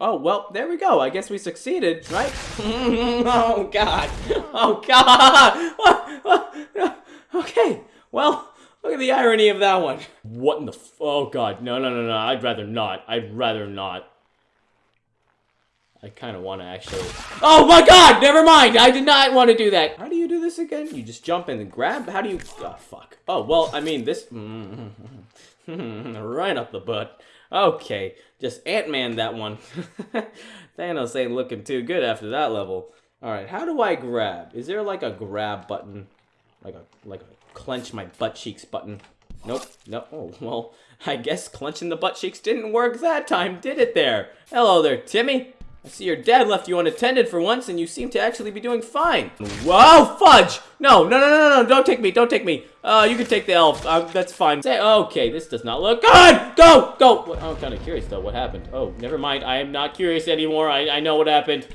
Oh, well, there we go. I guess we succeeded, right? oh, God. Oh, God. okay, well, look at the irony of that one. What in the f- Oh, God. No, no, no, no. I'd rather not. I'd rather not. I kind of want to actually... Oh, my God! Never mind! I did not want to do that. How do you do this again? You just jump in and grab? How do you... Oh, fuck. Oh, well, I mean, this... right up the butt. Okay, just Ant-Man that one. Thanos ain't looking too good after that level. Alright, how do I grab? Is there like a grab button? Like a like a clench my butt cheeks button? Nope, nope. Oh, well, I guess clenching the butt cheeks didn't work that time, did it there? Hello there, Timmy. I see your dad left you unattended for once, and you seem to actually be doing fine. Whoa, fudge! No, no, no, no, no, don't take me, don't take me. Uh, you can take the elf, uh, that's fine. Say, okay, this does not look good! Go, go! I'm kind of curious, though, what happened? Oh, never mind, I am not curious anymore, I, I know what happened.